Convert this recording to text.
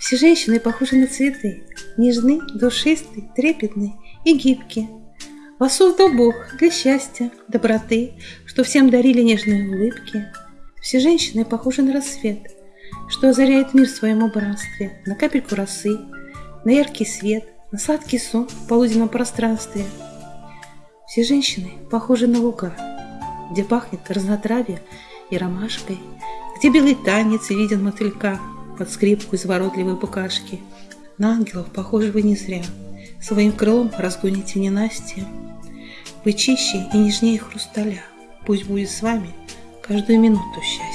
Все женщины похожи на цветы, нежны, душисты, трепетны и гибкие. Вас создал Бог для счастья, доброты, что всем дарили нежные улыбки. Все женщины похожи на рассвет, что озаряет мир в своем убранстве, на капельку росы, на яркий свет, на сладкий сон в полуденном пространстве. Все женщины похожи на луга, где пахнет разнотравие и ромашкой, где белый танец виден мотылька под скрипку изворотливой букашки. На ангелов похожи вы не зря, своим крылом разгоните ненастье. Вы чище и нежнее хрусталя, пусть будет с вами каждую минуту счастья.